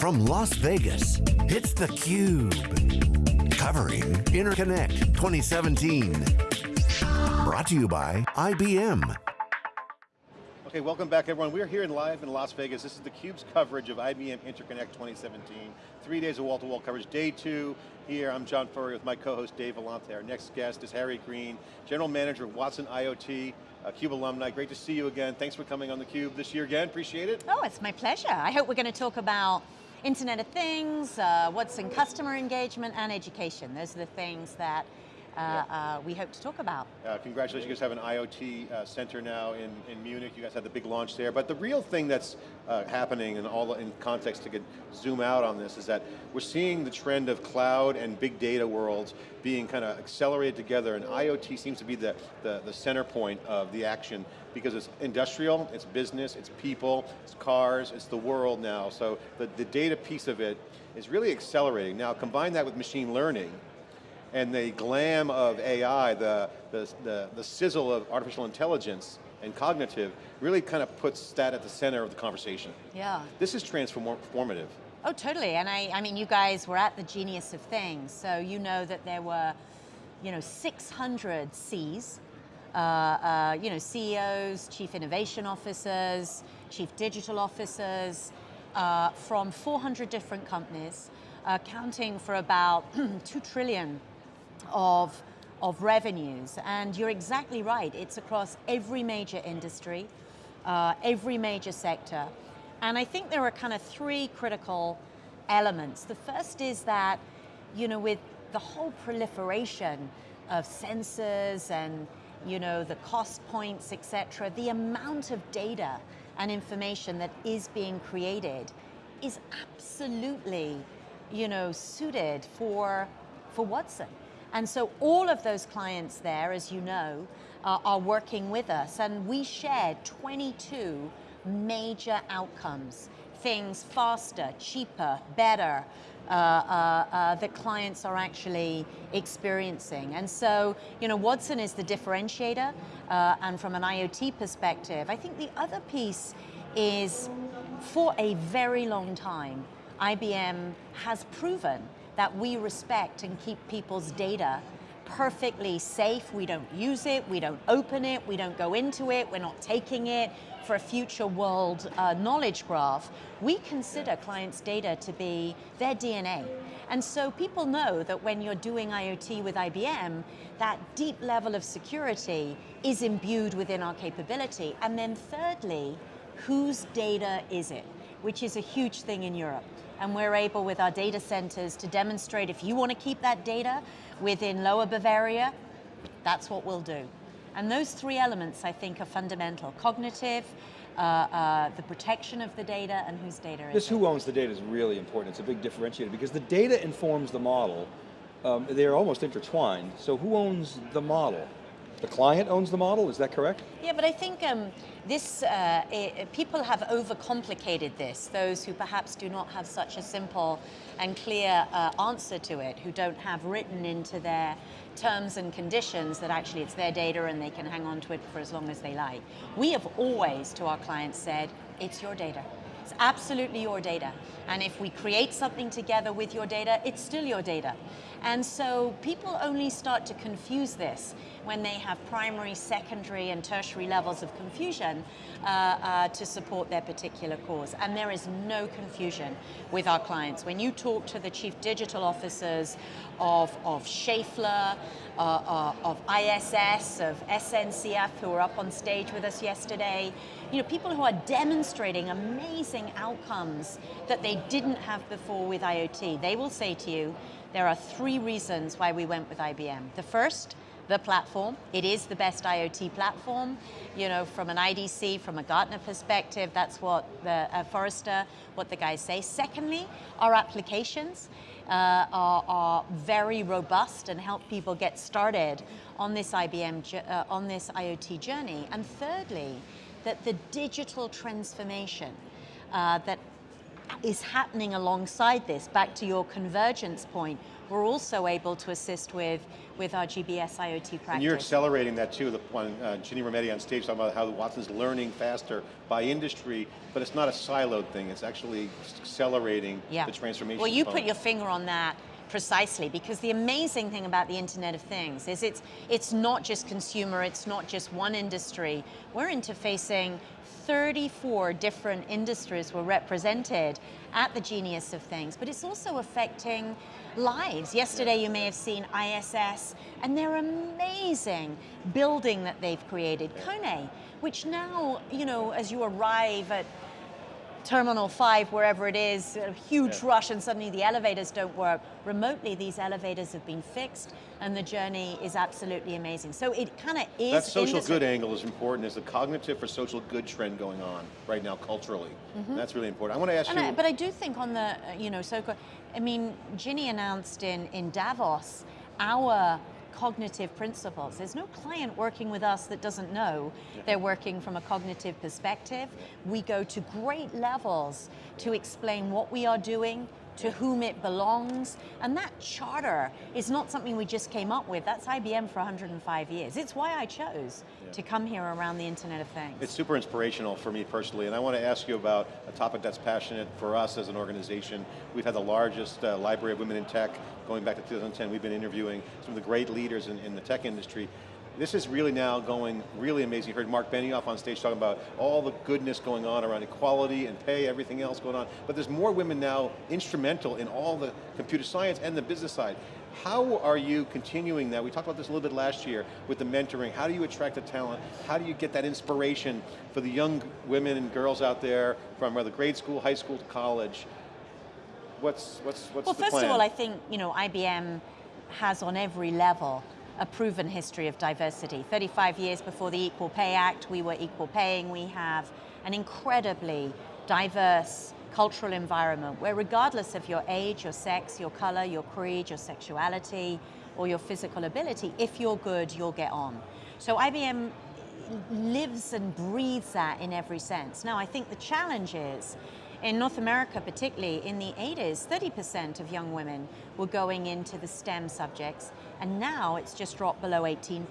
From Las Vegas, it's theCUBE. Covering Interconnect 2017. Brought to you by IBM. Okay, welcome back everyone. We're here in live in Las Vegas. This is theCUBE's coverage of IBM Interconnect 2017. Three days of wall-to-wall -wall coverage. Day two, here, I'm John Furrier with my co-host Dave Vellante. Our next guest is Harriet Green, General Manager of Watson IoT, a uh, CUBE alumni. Great to see you again. Thanks for coming on theCUBE this year again, appreciate it. Oh, it's my pleasure. I hope we're going to talk about Internet of Things, uh, Watson customer engagement and education. Those are the things that uh, uh, we hope to talk about. Uh, congratulations, you guys have an IoT center now in, in Munich. You guys had the big launch there. But the real thing that's uh, happening in all in context to get zoom out on this is that we're seeing the trend of cloud and big data worlds being kind of accelerated together and IoT seems to be the, the, the center point of the action because it's industrial, it's business, it's people, it's cars, it's the world now. So the, the data piece of it is really accelerating. Now combine that with machine learning, and the glam of AI, the, the, the, the, sizzle of artificial intelligence and cognitive really kind of puts that at the center of the conversation. Yeah. This is transformative. Oh, totally, and I, I mean, you guys were at the Genius of Things, so you know that there were, you know, 600 Cs, uh, uh, you know, CEOs, Chief Innovation Officers, Chief Digital Officers, uh, from 400 different companies, accounting for about 2 trillion of, of revenues. And you're exactly right, it's across every major industry, uh, every major sector. And I think there are kind of three critical elements. The first is that, you know, with the whole proliferation of sensors and, you know, the cost points, et cetera, the amount of data and information that is being created is absolutely, you know, suited for, for Watson. And so all of those clients there, as you know, uh, are working with us and we shared 22 major outcomes. Things faster, cheaper, better, uh, uh, uh, that clients are actually experiencing. And so, you know, Watson is the differentiator, uh, and from an IoT perspective, I think the other piece is, for a very long time, IBM has proven that we respect and keep people's data perfectly safe. We don't use it, we don't open it, we don't go into it, we're not taking it for a future world uh, knowledge graph. We consider clients' data to be their DNA. And so people know that when you're doing IoT with IBM, that deep level of security is imbued within our capability. And then thirdly, whose data is it? Which is a huge thing in Europe and we're able with our data centers to demonstrate if you want to keep that data within Lower Bavaria, that's what we'll do. And those three elements I think are fundamental. Cognitive, uh, uh, the protection of the data, and whose data this is who owns the data is really important. It's a big differentiator because the data informs the model. Um, they're almost intertwined. So who owns the model? The client owns the model, is that correct? Yeah, but I think um, this, uh, it, people have overcomplicated this, those who perhaps do not have such a simple and clear uh, answer to it, who don't have written into their terms and conditions that actually it's their data and they can hang on to it for as long as they like. We have always, to our clients, said, it's your data. It's absolutely your data. And if we create something together with your data, it's still your data. And so people only start to confuse this when they have primary, secondary, and tertiary levels of confusion uh, uh, to support their particular cause. And there is no confusion with our clients. When you talk to the chief digital officers of, of Schaeffler, uh, uh of ISS, of SNCF, who were up on stage with us yesterday, you know, people who are demonstrating amazing outcomes that they didn't have before with IoT, they will say to you, there are three reasons why we went with IBM. The first, the platform. It is the best IoT platform. You know, from an IDC, from a Gartner perspective, that's what the uh, Forrester, what the guys say. Secondly, our applications uh, are, are, very robust and help people get started on this IBM, uh, on this IoT journey. And thirdly, that the digital transformation uh, that is happening alongside this, back to your convergence point, we're also able to assist with, with our GBS IoT practice. And you're accelerating that too, the one, uh, Ginny Rometty on stage talking about how Watson's learning faster by industry, but it's not a siloed thing, it's actually accelerating yeah. the transformation. Well, you component. put your finger on that precisely because the amazing thing about the Internet of Things is it's, it's not just consumer, it's not just one industry. We're interfacing 34 different industries were represented at the Genius of Things, but it's also affecting lives. Yesterday you may have seen ISS and their amazing building that they've created, Kone, which now, you know, as you arrive at Terminal 5, wherever it is, a huge yeah. rush and suddenly the elevators don't work. Remotely, these elevators have been fixed and the journey is absolutely amazing. So it kind of is- That social good angle is important. There's a cognitive for social good trend going on right now culturally. Mm -hmm. That's really important. I want to ask and you- I, But I do think on the, you know, so, I mean, Ginny announced in, in Davos, our cognitive principles. There's no client working with us that doesn't know they're working from a cognitive perspective. We go to great levels to explain what we are doing, to whom it belongs. And that charter is not something we just came up with. That's IBM for 105 years. It's why I chose yeah. to come here around the Internet of Things. It's super inspirational for me personally, and I want to ask you about a topic that's passionate for us as an organization. We've had the largest uh, library of women in tech going back to 2010. We've been interviewing some of the great leaders in, in the tech industry. This is really now going really amazing. You heard Marc Benioff on stage talking about all the goodness going on around equality and pay, everything else going on. But there's more women now instrumental in all the computer science and the business side. How are you continuing that? We talked about this a little bit last year with the mentoring. How do you attract the talent? How do you get that inspiration for the young women and girls out there from whether grade school, high school to college? What's, what's, what's well, the first of all, I think you know IBM has on every level a proven history of diversity. 35 years before the Equal Pay Act, we were equal paying. We have an incredibly diverse cultural environment where regardless of your age, your sex, your color, your creed, your sexuality, or your physical ability, if you're good, you'll get on. So IBM lives and breathes that in every sense. Now, I think the challenge is in North America, particularly in the 80s, 30% of young women were going into the STEM subjects, and now it's just dropped below 18%.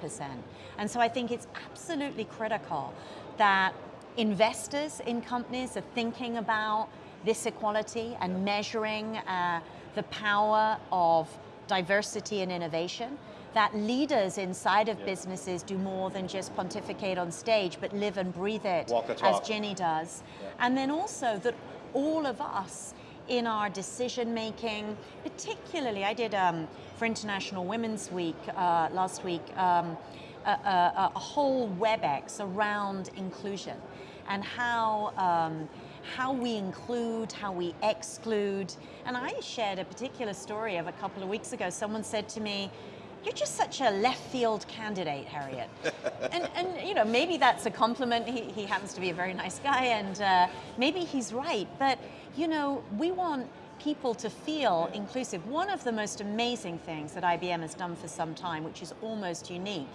And so I think it's absolutely critical that investors in companies are thinking about this equality and measuring uh, the power of diversity and innovation that leaders inside of businesses do more than just pontificate on stage, but live and breathe it, as Ginny does. And then also that all of us in our decision making, particularly I did um, for International Women's Week uh, last week, um, a, a, a, whole WebEx around inclusion and how um, how we include, how we exclude. And I shared a particular story of a couple of weeks ago. Someone said to me, you're just such a left field candidate, Harriet. and, and you know, maybe that's a compliment. He, he happens to be a very nice guy and uh, maybe he's right. But you know, we want people to feel inclusive. One of the most amazing things that IBM has done for some time, which is almost unique,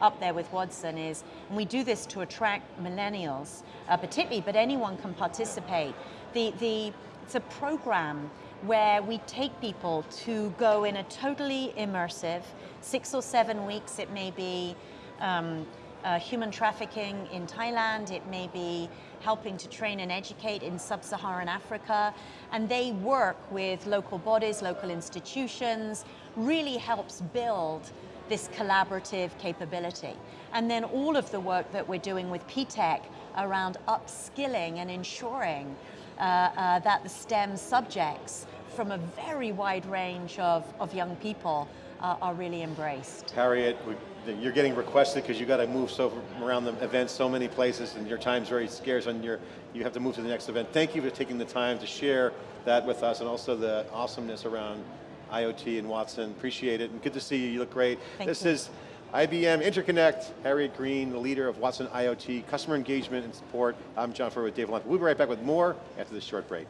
up there with Watson is, and we do this to attract millennials uh, particularly, but anyone can participate. The, the, it's a program where we take people to go in a totally immersive, six or seven weeks, it may be um, uh, human trafficking in Thailand, it may be helping to train and educate in sub-Saharan Africa, and they work with local bodies, local institutions, really helps build this collaborative capability. And then all of the work that we're doing with PTech around upskilling and ensuring uh, that the STEM subjects from a very wide range of, of young people uh, are really embraced. Harriet, we, you're getting requested because you got to move so around the event so many places and your time's very scarce and you're, you have to move to the next event. Thank you for taking the time to share that with us and also the awesomeness around IoT and Watson. Appreciate it and good to see you, you look great. Thank this you. is IBM Interconnect, Harriet Green, the leader of Watson IoT, customer engagement and support. I'm John Furrier with Dave Vellante. We'll be right back with more after this short break.